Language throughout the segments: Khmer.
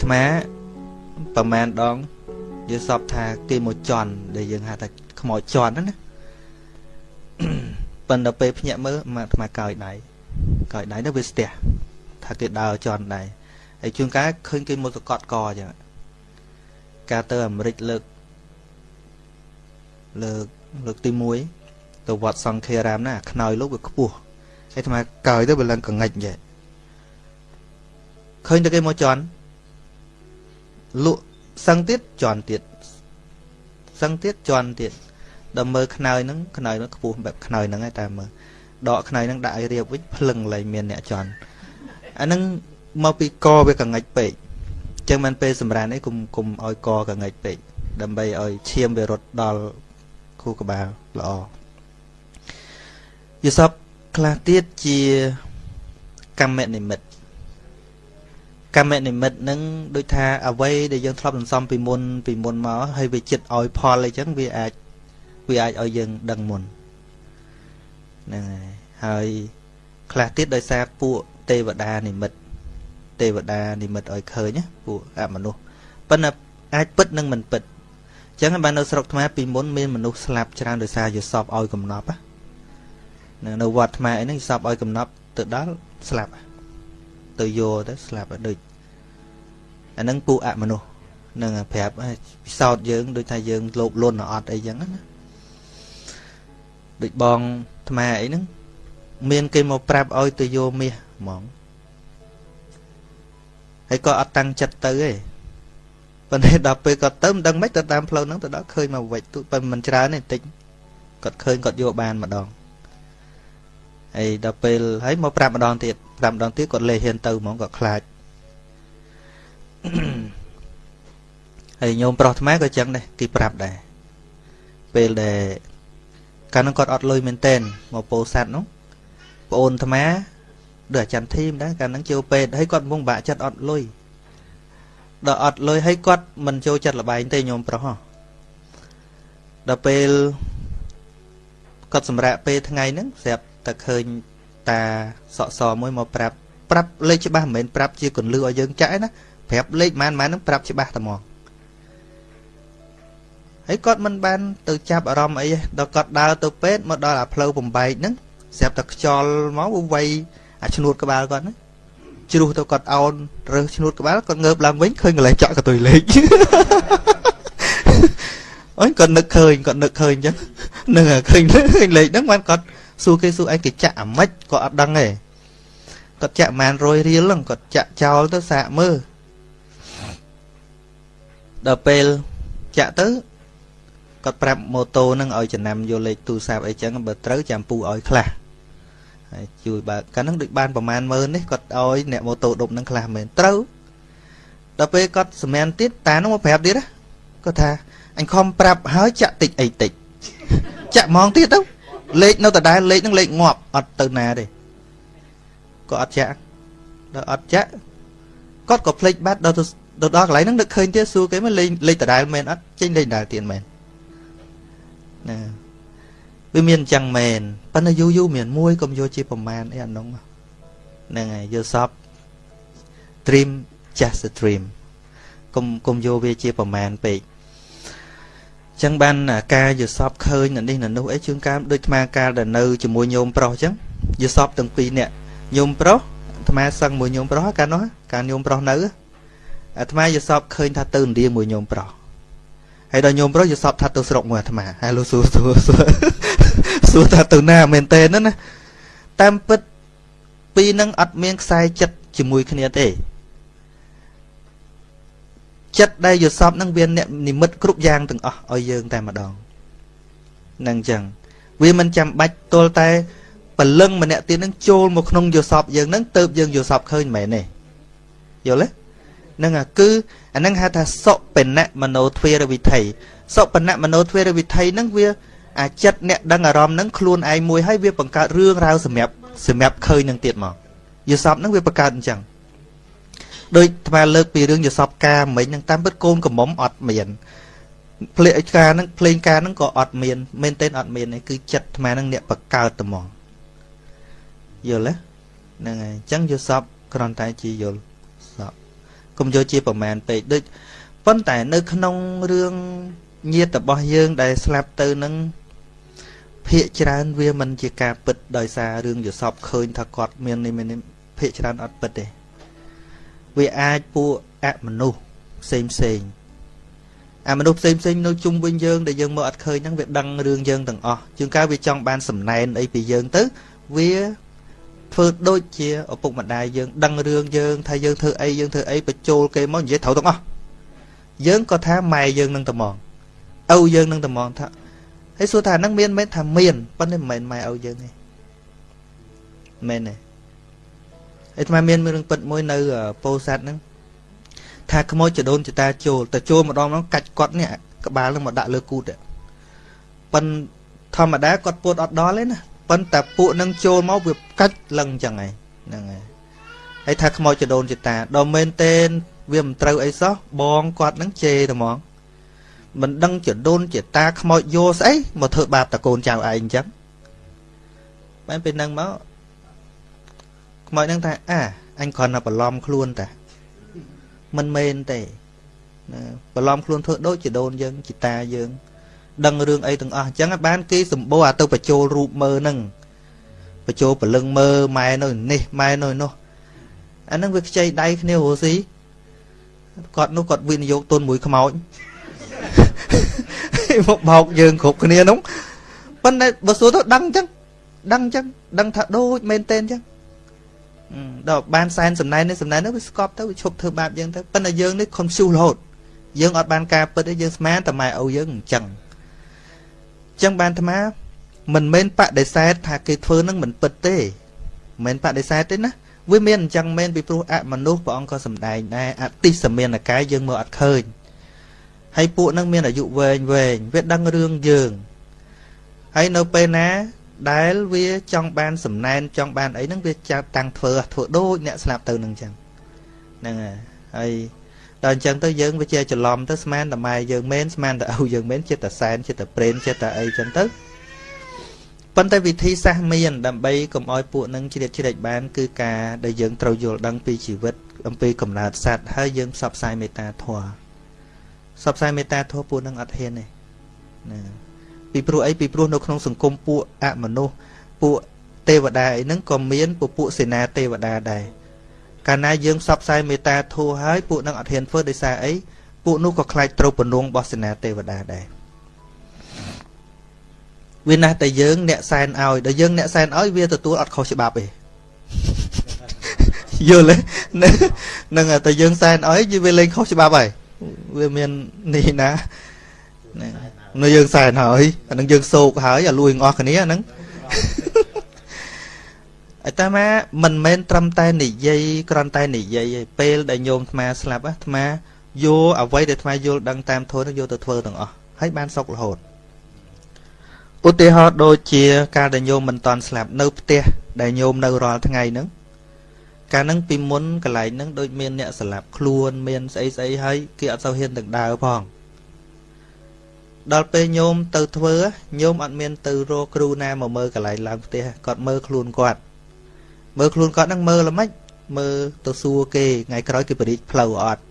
អាត្មាប្រហែលដងយើងសពថាគេមកជន់ដែលយើងហៅថាខ្មោចជន់ហ្នឹងណាប៉ុន្តែពេលភ្ញាក់មើលអាត្មាកោយដៃកោយដៃទៅវាស្ទះថាគេដើរជន់ដែរហើយជួនកាលឃើញគេមកសកត់កអញ្ចឹងការទៅអាមេរិកលើកលើកលើកទី1ទៅវត្តសង្ឃារាមណាខ្នើយលោកវាខ្ពស់ហើយអាត្មាកោយទៅវាឡើងកងាច់ចេះឃើញតែគេមកជន់ លក់សឹងទៀតជន់ទៀតសឹងទៀតជន់ទៀតដល់មើលខ្នើយហ្នឹងខ្នើយហ្នឹងខ្ពស់បែបខ្នើយហ្នឹងឯតែមើលដកខ្នើយហ្នឹងដាក់ឲ្យរៀបវិញភ្លឹងលែងមានអ្នកជន់អាហ្នឹងមកពីកវាកងាច់ពេកអញ្ចឹងមិនពេលសម្រានអីគុំគុំឲ្យកកងាច់ពេកដើម្បីឲ្យឈាមវារត់ដល់ខួរក្បាលល្អយសពខ្លះទៀតជាកម្មនិមិត្ត កម្មនិមិត្តនឹងដូចថាអ្វីដែលយើងធ្លាប់សន្សំពីមុនពីមុនមកហើយវាចិត្តឲ្យផលអីចឹងវាអាចវាអាចឲ្យយើងដឹងមុនហ្នឹងហើយហើយខ្លះទៀតដោយសារពួកទេវតានិមិត្តទេវតានិមិត្តឲ្យឃើញពួកអមនុស្សប៉ុន្តែអាចពិតនិងមិនពិតអញ្ចឹងបាននៅស្រុកថ្មពីមុនមានមនុស្សស្លាប់ច្រើនដោយសារយសពឲ្យកំណប់ណានៅវត្តថ្មអីហ្នឹងយសពឲ្យកំណប់ទៅដល់ស្លាប់ ទៅយកទៅស្លាប់ដូចអាហ្នឹងពួកអមនុស្សនឹងប្រាប់ពិសោធន៍យើងដូចថាយើងលោភលន់អត់អីចឹងណាដូចបងថ្មអីហ្នឹងមានគេមកប្រាប់ឲ្យទៅយកមាសហ្មងហើយក៏អត់តាំងចិត្តទៅទេប៉ុន្តែដល់ពេលគាត់ទៅមិនដឹងម៉េចទៅតាមផ្លូវហ្នឹងទៅដល់ឃើញមកវិចទូប៉ុន្តែមិនច្រើនទេតិចគាត់ឃើញគាត់យកបានម្ដង ហើយដល់ពេលហើយមកប្រាប់ម្ដងទៀតប្រាប់ម្ដងទៀតគាត់លេហ៊ានទៅហ្មងគាត់ខ្លាចហើយញោមប្រុសថ្មក៏ចឹងដែរគេប្រាប់ដែរពេលដែលកាលនោះគាត់អត់លុយមែនតែនមកពោសัตว์នោះប្អូនថ្មដូចអាចារ្យធីមដែរកាលហ្នឹងចូលពេទ្យហើយគាត់កំពុងបាក់ចិត្តអត់លុយដល់អត់លុយហើយគាត់មិនចូលចិត្តលបែងទេញោមប្រុសដល់ពេលគាត់សម្រាប់ពេលថ្ងៃហ្នឹងស្រាប់ តែឃើញតាសក់សមួយមកប្រាប់ប្រាប់លេខច្បាស់មិនមែនប្រាប់ជាកន្លឹះឲ្យយើងចាក់ណាប្រាប់លេខម៉ានម៉ានហ្នឹងប្រាប់ច្បាស់តែមកហើយគាត់មិនបានទៅចាប់អារម្មណ៍អីទេដល់គាត់ដើរទៅពេទ្យមកដល់អាផ្លូវបំបែកហ្នឹងស្រាប់តែខ្យល់មកវាយអាឈ្នួតក្បាលគាត់ណាជ្រុះទៅគាត់អោនរើសឈ្នួតក្បាលគាត់ងើបឡើងវិញឃើញកន្លែងចាក់កតុយលេខអូនគាត់នឹកឃើញគាត់នឹកឃើញអញ្ចឹងនឹងឃើញឃើញលេខហ្នឹងបានគាត់ សួរគេសួរឯងគេចាក់អាម៉េចគាត់អត់ដឹងទេគាត់ចាក់ប្រហែល100រៀលហ្នឹងគាត់ចាក់ចោលទៅសាកមើលដល់ពេលចាក់ទៅគាត់ប្រាប់ម៉ូតូហ្នឹងឲ្យចំណាំយកលេខទូរស័ព្ទអីចឹងបើត្រូវចាំពូឲ្យខ្លះហើយជួយបើកកាលហ្នឹងដូចបានប្រមាណម៉ឺននេះគាត់ឲ្យអ្នកម៉ូតូដប់ហ្នឹងខ្លះមែនត្រូវដល់ពេលគាត់សម្មានទៀតតានោះមកប្រាប់ទៀតណាគាត់ថាអញខំប្រាប់ហើយចាក់តិចអីតិចចាក់ហ្មងទៀតទៅ លេខនៅដដែលលេខហ្នឹងលេខងាប់អត់ទៅណាទេគាត់អត់ចាក់ដល់អត់ចាក់គាត់ក៏ភ្លេចបាត់ដល់ទៅដល់កន្លែងហ្នឹងនឹកឃើញទៀតសួរគេមកលេខលេខដដែលមែនអត់ចេញលេខដដែលទៀតមែនណាវាមានអញ្ចឹងមែនប៉ុន្តែយូរយូរមានកុំយកជាប្រមាណអីអានោះហ្នឹងហើយយកសព dream just a dream កុំកុំយកវាជាប្រមាណពេក ចឹងបានការយល់សពឃើញនៅនេះនៅនោះអីជួនកាលដូចអាកាលដែលនៅជាមួយញោមប្រុសចឹងយល់សពទាំងពីរនាក់ញោមប្រុសអាត្មាសឹងមួយញោមប្រុសកាលនោះកាលញោមប្រុសនៅអាត្មាយល់សពឃើញថាទៅឥណ្ឌាមួយញោមប្រុសហើយដល់ញោមប្រុសយល់សពថាទៅស្រុកមួយអាត្មាហើយលោកសួរសួរសួរសួរថាទៅណាមែនតើណាតាមពិតពីរនឹងអត់មានខ្សែចិត្តជាមួយគ្នាទេ ចិត្តដែលយល់សពនឹងវាអ្នកនិមិត្តគ្រប់យ៉ាងទាំងអស់ឲ្យយើងតែម្ដងនឹងអញ្ចឹងវាមិនចាំបាច់ទល់តែពលឹងម្នាក់ទៀតនឹងចូលមកក្នុងយល់សពយើងនឹងទៅយើងយល់សពឃើញមែនទេយល់ទេនឹងគឺអានឹងហៅថាសុបិណៈមโนទ្វេរវិថីសុបិណៈមโนទ្វេរវិថីនឹងវាអាចិត្តអ្នកដឹងអារម្មណ៍នឹងខ្លួនឯងមួយហើយវាបង្កើតរឿងរ៉ាវសម្រាប់សម្រាប់ឃើញនឹងទៀតមកយល់សពនឹងវាបង្កើតអញ្ចឹង ដូចថ្មលើកពីរឿងយសពការមិញនឹងតាមពិតកូនកំមុំអត់មានភ្លេងការនឹងភ្លេងការនឹងក៏អត់មានមែនទេអត់មានទេគឺចិត្តថ្មនឹងអ្នកបកើតតែហ្មងយល់ទេហ្នឹងហើយអញ្ចឹងយសពគ្រាន់តែជាយល់សពកុំយកជាប្រមាណពេកដូចប៉ុន្តែនៅក្នុងរឿងញាតិរបស់យើងដែលស្លាប់ទៅនឹងភាកច្រើនវាមិនជាការពិតដោយសាររឿងយសពឃើញថាគាត់មាននេះភាកច្រើនអត់ពិតទេ វាអាចពួកអមនុស្សផ្សេងផ្សេងអាមនុស្សផ្សេងផ្សេងនៅជុំវិញយើងដែលយើងមើលអត់ឃើញហ្នឹងវាដឹងរឿងយើងទាំងអស់ជាងកាលវាចង់បានសំណែនអីពីយើងទៅវាធ្វើដូចជាឪពុកម្ដាយយើងដឹងរឿងយើងថាយើងធ្វើអីយើងធ្វើអីបញ្ចូលគេមកនិយាយត្រូវទាំងអស់យើងក៏ថាម៉ែយើងនឹងត្មងឪយើងនឹងត្មងថាហើយសួរថានឹងមានមែនថាមានប៉ុន្តែមិនមែនម៉ែឪយើងទេមែនទេ អាត្មាមានរឿងពិតមួយនៅពោធិ៍សាត់ហ្នឹងថាខ្មោចចដូនចតាចូលតែចូលម្ដងហ្នឹងកាច់គាត់នេះក្បាលនឹងមកដាក់លើគូតប៉ិនធម្មតាគាត់ពួតអត់ដល់ទេណាប៉ុន្តែពួកនឹងចូលមកវាកាច់លឹងអញ្ចឹងហើយហ្នឹងហើយហើយថាខ្មោចចដូនចតាដល់មែនទេវាមិនត្រូវអីសោះបងគាត់នឹងជេរតែហ្មងមិនដឹងចដូនចតាខ្មោចយោស្អីមកធ្វើបាបតកូនចៅឯងអញ្ចឹងបែរពេលហ្នឹងមក ខ្មោចហ្នឹងថាអាអញគ្រាន់តែបន្លំខ្លួនតាមិនមែនទេណាបន្លំខ្លួនធ្វើដូចជាដូនយើងជីតាយើង ដឹងរឿងអីទាំងអស់អញ្ចឹងបានគេសម្បូរអាទៅបញ្ចូលរូបមើលហ្នឹងបញ្ចូលពលឹងមើលម៉ែនៅនេះម៉ែនៅនោះអាហ្នឹងវាខ្ចីដៃគ្នារស់ស៊ីគាត់នោះគាត់វិនិយោគទុនមួយខ្មោចមកបោកយើងគ្រប់គ្នានោះប៉ុន្តែបើសួរទៅដឹងអញ្ចឹងដឹងអញ្ចឹងដឹងថាដូចមែនទេអញ្ចឹង ដល់បានសែនសំណែននេះសំណែននេះវាស្កប់ទៅវាឈប់ធ្វើបាបយើងទៅប៉ុន្តែយើងនេះខំស៊ូរហូតយើងអត់បានការពិតទេយើងស្មានតែម៉ែឪយើងអញ្ចឹងអញ្ចឹងបានអាត្មាមិនមែនបដិសេធថាគេធ្វើនឹងមិនពិតទេមិនមែនបដិសេធទេណាវាមានអញ្ចឹងមែនពីព្រោះអមនុស្សព្រះអង្គក៏សំដែងដែរអតិសមានកាយយើងមើលអត់ឃើញហើយពួកនឹងមានអាយុវែងវែងវាដឹងរឿងយើងហើយនៅពេលណា ដែលវាចង់បានសំណែនចង់បានអីហ្នឹងវាចាប់តាំងធ្វើធ្វើដូចអ្នកស្លាប់ទៅនឹងចឹងហ្នឹងហើយដល់អញ្ចឹងទៅយើងវាជាច្រឡំទៅស្មានតែម៉ែយើងមែនស្មានតែឪយើងមែនចិត្តតែសែនចិត្តតែប្រេនចិត្តតែអីចឹងទៅប៉ុន្តែវិធីសាស្ត្រមានដើម្បីកុំឲ្យពួកនឹងជ្រៀតជ្រែកបានគឺការដែលយើងត្រូវយល់ដឹងពីជីវិតអំពីកំណើតសត្វហើយយើងផ្សព្វផ្សាយមេត្តាធម៌ផ្សព្វផ្សាយមេត្តាធម៌ពួកនឹងអត់ហ៊ានទេណា ពីព្រោះអីពីព្រោះនៅក្នុងសង្គមពួកអមនុស្សពួកទេវតាអីហ្នឹងក៏មានពពួកសេនាទេវតាដែរកាលណាយើងផ្សព្វផ្សាយមេត្តាធម៌ហើយពួកនឹងអត់ហ៊ានធ្វើដោយសារអីពួកនោះក៏ខ្លាចត្រូវបំណងរបស់សេនាទេវតាដែរវាណាស់តែយើងអ្នកសែនឲ្យដល់យើងអ្នកសែនឲ្យវាទទួលអត់ខុសច្បាប់ទេយល់ទេនឹងតែយើងសែនឲ្យវាលេងខុសច្បាប់ហើយវាមាននេះណា នៅយើងសែនហើយអានឹងយើងសោកហើយអាលួយអស់គ្នាហ្នឹងអាត្មាមិនមែនត្រឹមតែនិយាយគ្រាន់តែនិយាយឯពេលដែលញោមអាត្មាស្លាប់អាត្មាយកអ្វីដែលអាត្មាយល់ដឹងតាមធម៌នោះយកទៅធ្វើទាំងអស់ហើយបានសុខរហូតឧទាហរណ៍ដូចជាការដែលញោមមិនតន់ស្លាប់នៅផ្ទះដែលញោមនៅរាល់ថ្ងៃហ្នឹងកាលហ្នឹងពីមុនកន្លែងហ្នឹងដូចមានអ្នកស្លាប់ខ្លួនមានស្អីស្អីហើយគេអត់សូវហ៊ានទាំងដើរផង ដល់ពេលញោមទៅធ្វើញោមអត់មានទៅរកគ្រូណាមកមើលកន្លែងឡើងផ្ទះគាត់មើលខ្លួនគាត់មើលខ្លួនគាត់ហ្នឹងមើលល្មិចមើលទៅសួរគេថ្ងៃក្រោយគេបរិទ្ធផ្លូវអត់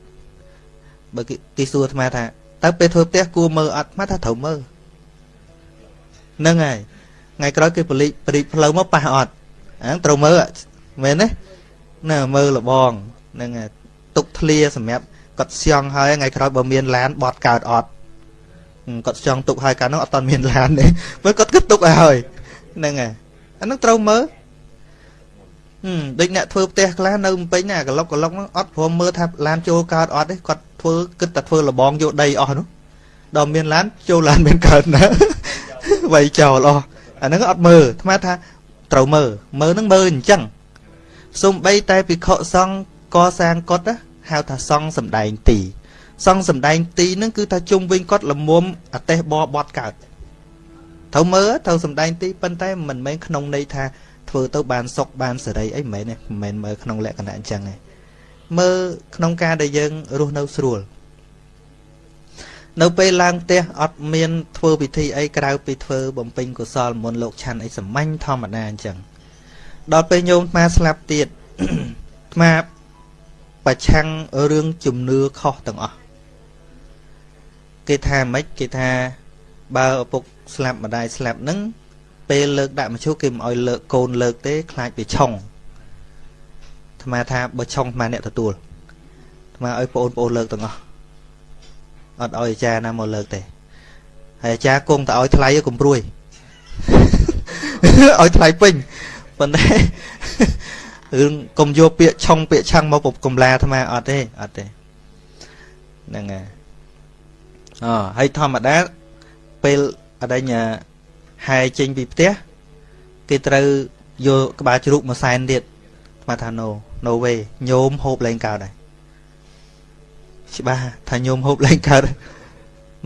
បើគេសួរអាត្មាថាតើពេលធ្វើផ្ទះគួរមើលអត់អាត្មាថាត្រូវមើលហ្នឹងហើយថ្ងៃក្រោយគេបរិទ្ធបរិទ្ធផ្លូវមកប៉ះអត់អាហ្នឹងត្រូវមើលមែនទេណាមើលលបងហ្នឹងហើយទុកធ្លាសម្រាប់គាត់ស្យងហើយថ្ងៃក្រោយបើមានឡានបត់កើតអត់ គាត់ចង់ទុកហើយកាលនោះអត់តមានឡានទេមើលគាត់គិតទុកឲ្យហើយហ្នឹងហើយអានោះត្រូវមើលហឹមដូចអ្នកធ្វើផ្ទះខ្លះនៅភ្នំពេញណាកឡុកកឡុកហ្នឹងអត់ព្រមមើលថាឡានចូលកើតអត់ទេគាត់ធ្វើគិតតែធ្វើលបងយកដីអស់នោះដល់មានឡានចូលឡានមានកើតណាវាយចោលអស់អាហ្នឹងអត់មើលអាត្មាថាត្រូវមើលមើលហ្នឹងមើលអញ្ចឹងសំបីតែភិក្ខុសង្ឃកសាងកុដហៅថាសង្ឃសំដែងទី សង្ឃសំដែងទីហ្នឹងគឺថាជុំវិញគាត់លមុំអតេះបបត់កើតត្រូវមើលត្រូវសំដែងទីប៉ុន្តែមិនមែនក្នុងន័យថាធ្វើទៅបានសុខបានសេរីអីមិនមែនទេមិនមែនមើលក្នុងលក្ខណៈអញ្ចឹងទេមើលក្នុងការដែលយើងរស់នៅស្រួលនៅពេលឡើងផ្ទះអត់មានធ្វើពិធីអីក្រៅពីធ្វើបំពេញកុសលមុនលោកឆាន់អីសាមញ្ញធម្មតាអញ្ចឹងដល់ពេលញោមអាស្លាប់ទៀតអាបប្រឆាំងរឿងជំនឿខុសទាំងអស់ គេថាម៉េចគេថាបើឪពុកស្លាប់ម្ដាយស្លាប់នឹងពេលលើកដាក់មឈូសគេមិនអោយលើកកូនលើកទេខ្លាចវាឆុងអាត្មាថាបើឆុងអាត្មាអ្នកទទួលអាត្មាឲ្យបងប្អូនលើកទាំងអស់អត់ឲ្យអាចារ្យណាមកលើកទេហើយអាចារ្យគង់តែឲ្យថ្លៃកុំព្រួយឲ្យថ្លៃពេញប៉ុន្តែរឿងកុំយកពាក្យឆុងពាក្យឆាំងមកពុកកំឡាអាត្មាអត់ទេអត់ទេហ្នឹងហើយ អហើយធម្មតាពេលអដេញហែចេញពីផ្ទះគេត្រូវយកក្បាលជ្រូកមួយសែនទៀតស្មាថា no no way ញោមហូបលែងកើតដែរច្បាស់ថាញោមហូបលែងកើត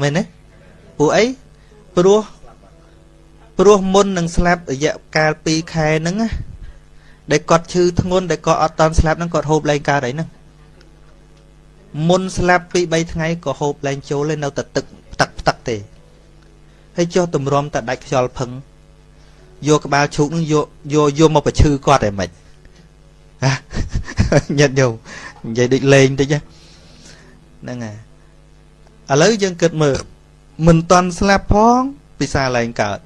មែនទេពួកអីព្រោះព្រោះមុននឹងស្លាប់រយៈកាល2ខែហ្នឹងណាដែលគាត់ឈឺធ្ងន់ដែលគាត់អត់តន់ស្លាប់ហ្នឹងគាត់ហូបលែងកើតអីហ្នឹង មុនស្លាប់ពី3ថ្ងៃក៏ហូបលែងចូលឯនៅតែទឹកផ្ទឹកផ្ទឹកទេហើយចុះទម្រាំតែដាច់ខ្យល់ផឹងយកក្បាលឈូកនឹងយកយកយកមកប្រឈឺគាត់តែមិនញាត់ញោមនិយាយដូចលេងតិចហ្នឹងហើយឥឡូវយើងគិតមើលមិនតន់ស្លាប់ផងពិសាឡើងកើត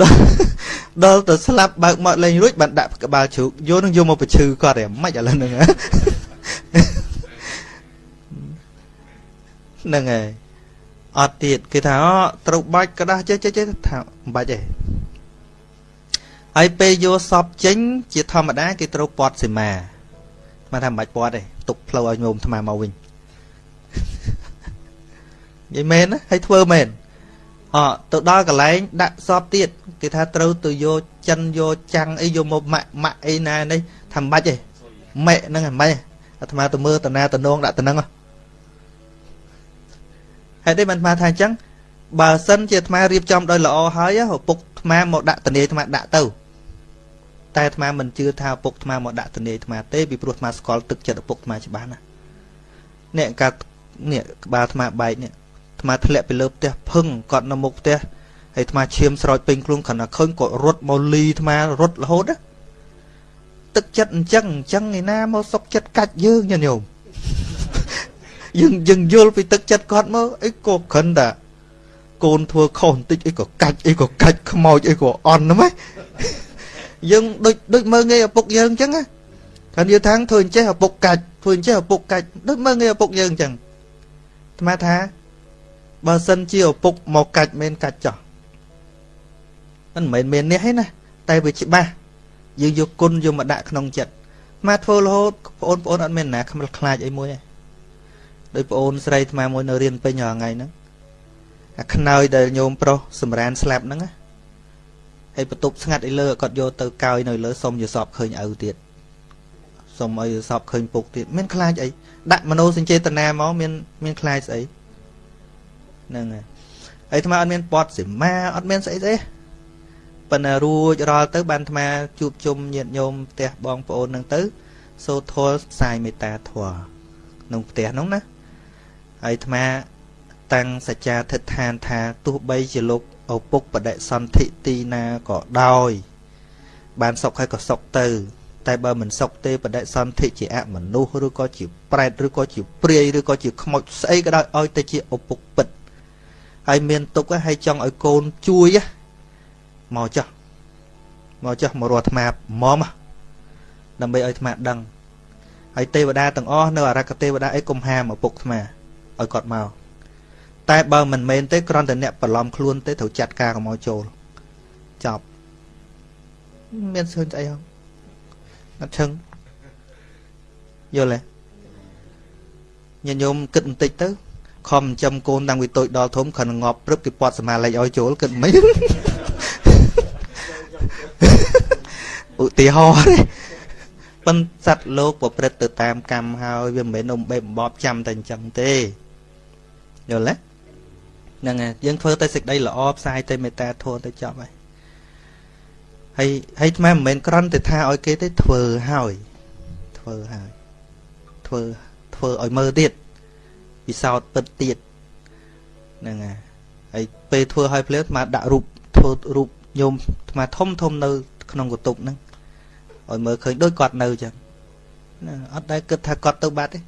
ដល់ដល់ទៅស្លាប់បើកមកលេងរួចបានដាក់ក្បាលជ្រូកយកនឹងយកមកប្រឈឺគាត់ឯមិនឥឡូវហ្នឹង ហ្នឹងហើយអត់ទៀតគេថាអូត្រូវបាច់กระดาษចេះចេះថាមិនបាច់ទេហើយពេលយកសពចេញ ជាធម្មតាគេត្រូវពាត់សីមាមកថាមិនបាច់ពាត់ទេទុកផ្លូវឲ្យញោមថ្មមកវិញនិយាយមែនណាហើយធ្វើមែនអទៅដល់កន្លែងដាក់សពទៀតគេថាត្រូវទៅយកចិនយកចាំងអីយកមកម៉ាក់ម៉ាក់អីណានេះថាមិនបាច់ទេម៉ែហ្នឹងមិនបាច់អាត្មាទៅមើលតាណាតំណងដាក់តំណឹងហេ តុអីបានអាត្មាថាអញ្ចឹងបើសិនជាអាត្មារៀបចំដោយល្អហើយឪពុកអាត្មាមកដាក់តនីអាត្មាដាក់ទៅតែអាត្មាមិនជឿថាឪពុកអាត្មាមកដាក់តនីអាត្មាទេពីព្រោះអាត្មាស្គាល់ទឹកចិត្តឪពុកអាត្មាច្បាស់ណានេះកានេះក្បាលអាត្មាបែកនេះអាត្មាធ្លាក់ពីលើផ្ទះភឹងគាត់នៅមុខផ្ទះហើយអាត្មាឈាមស្រោចពេញខ្លួនគ្រាន់តែឃើញគាត់រត់មកលីអាត្មារត់រហូតណាទឹកចិត្តអញ្ចឹងអញ្ចឹងឯណាមកសុកចិត្តកាច់យើងញញោម យើងយើងយល់ពីទឹកចិត្តគាត់មកអីក៏គ្រាន់តែកូនធ្វើខុសបន្តិចអីក៏កាច់អីក៏កាច់ខ្មោចអីក៏អន់ហ្នឹងយើងដូចដូចមើងងាយឪពុកយើងអញ្ចឹងណាគាត់និយាយថាធ្វើអញ្ចេះឪពុកកាច់ធ្វើអញ្ចេះឪពុកកាច់ដូចមើងងាយឪពុកយើងអញ្ចឹងអាត្មាថាបើសិនជាឪពុកមកកាច់មិនកាច់ចោះមិនមែនមាននេះទេណាតែវាច្បាស់យើងយកគុណយកមកដាក់ក្នុងចិត្តមកធ្វើរហូតបងប្អូនអត់មានណាខ្មិលខ្លាចអីមួយទេ ដោយប្អូនស្រីថ្មមួយនៅរៀនពេញរាល់ថ្ងៃហ្នឹងអាខ្នើយដែលញោមប្រុសសម្រានស្លាប់ហ្នឹងណាហើយបន្ទប់ស្ងាត់អីលើគាត់យកទៅកោយនៅលើសុំយសពឃើញឪទៀតសុំឲ្យសពឃើញពុកទៀតមានខ្លាចអីដាក់មโนសញ្ចេតនាមកមានមានខ្លាចស្អីហ្នឹងហើយហើយថ្មអត់មានពតសីមាអត់មានស្អីទេប៉ុន្តែរួចរាល់ទៅបានថ្មជួបជុំញាតិញោមផ្ទះបងប្អូនហ្នឹងទៅសូត្រធម៌ផ្សាយមេត្តាធម៌ក្នុងផ្ទះហ្នឹងណា ហើយអាត្មាតាំងសច្ចាធិដ្ឋានថាទោះបីជាលោកឪពុកបដិសន្ធិទីណាក៏ដោយ បានសុខហើយក៏សុខទៅ តែបើមិនសុខទេបដិសន្ធិជាអមនុស្សឬក៏ជាប្រែតឬក៏ជាព្រាយឬក៏ជាខ្មោចស្អីក៏ដោយឲ្យតែជាឪពុកពិតហើយមានទុកហើយចង់ឲ្យកូនជួយមកចុះមកចុះមករស់អាត្មាមុំដើម្បីឲ្យអាត្មាដឹងហើយទេវតាទាំងអស់នៅអរគទេវតាអីគុំហាមឪពុកអាត្មា ឲ្យគាត់មកតែបើមិនមែនទេគ្រាន់តែអ្នកបន្លំខ្លួនទេត្រូវចាត់ការកុំឲ្យចូលចប់មានសើញស្អីហ៎អត់ឈឹងយល់ទេញាតិញោមគិតបន្តិចទៅខំចិញ្ចឹមកូនតាំងពីតូចដល់ធំគ្រាន់ងាប់ព្រឹបគេពាត់សមាលេខឲ្យចូលគិតមិនឧទាហរណ៍ទេប៉ុន្តែសត្វលោកប្រព្រឹត្តទៅតាមកម្មហើយវាមិនមែននំបេបំបបចាំតែអញ្ចឹងទេ យល់ទេហ្នឹងហើយយើងធ្វើតែសេចក្តីល្អផ្សាយតែមេត្តាធម៌ទៅចប់ហើយហើយហើយថ្មមិនមែនក្រន់តែថាឲ្យគេទេធ្វើហើយធ្វើហើយធ្វើធ្វើឲ្យមើលទៀតពិសោធន៍ពិតទៀតហ្នឹងហើយហើយពេលធ្វើឲ្យភ្លាមថ្មដាក់រូបធ្វើរូបញោមថ្មធំធំនៅ ក្នុងកតុកហ្នឹងឲ្យមើលឃើញដូចគាត់នៅចឹងណាអត់ដែលគិតថាគាត់ទៅបាត់ទេ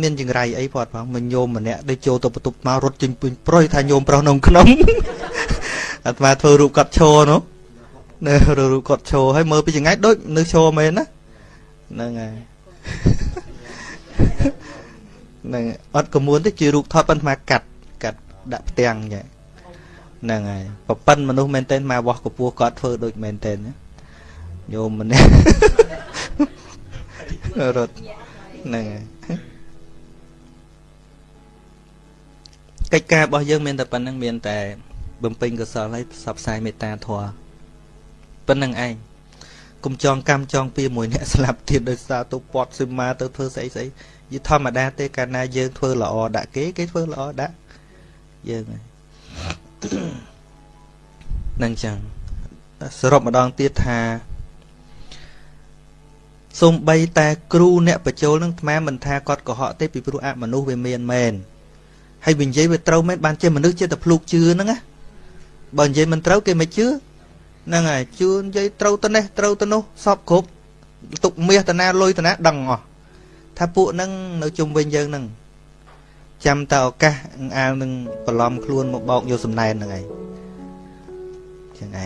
មានចង្រៃអីផតផងមិនញោមម្នាក់ដូចចូលទៅបន្ទប់មករត់ចេញពេញប្រុយថាញោមប្រុសក្នុងក្នុងអាត្មាធ្វើរូបគាត់ឈរនោះនៅរូបគាត់ឈរហើយមើលពីចង្ងាយដូចនៅឈរមែនណាហ្នឹងហើយហ្នឹងអត់កមួនទេជារូបថតប៉ុន្តែកាត់កាត់ដាក់ផ្ទាំងចឹងហ្នឹងហើយប្រប៉ិនមនុស្សមែនតើមកវោះកពស់គាត់ធ្វើដូចមែនតើញោមម្នាក់រត់ហ្នឹងហើយ កិច្ចការរបស់យើងមានតែប៉ុណ្្នឹងមានតែ បំពេញកុសលហើយផ្សព្វផ្សាយមេត្តាធម៌ប៉ុណ្្នឹងឯងកុំចងកម្មចងពៀមួយអ្នកស្លាប់ទៀតដោយសារទៅពាត់សីមាទៅធ្វើស្អីស្អីយីធម្មតាទេកាលណាយើងធ្វើល្អដាក់គេគេធ្វើល្អដាក់យើងហើយនឹងចឹងសរុបម្ដងទៀតថាសំបីតែគ្រូអ្នកបញ្ចូលនឹងអាមិនថាគាត់កុហកទេពីព្រោះអមនុស្សវាមានមែន ហើយវានិយាយវាត្រូវមែនបានជាមនុស្សជាតែភ្លុកជឿហ្នឹងណាបើនិយាយមិនត្រូវគេមិនជឿហ្នឹងហើយជឿនិយាយត្រូវទៅនេះត្រូវទៅនោះសពគ្រប់ទុកមាសតាណាលុយតាណាដឹងអស់ថាពួកហ្នឹងនៅជុំវិញយើងហ្នឹងចាំតើឱកាសអាលនឹងបន្លំខ្លួនមកបោកយកសំណែនហ្នឹងឯងចឹងឯង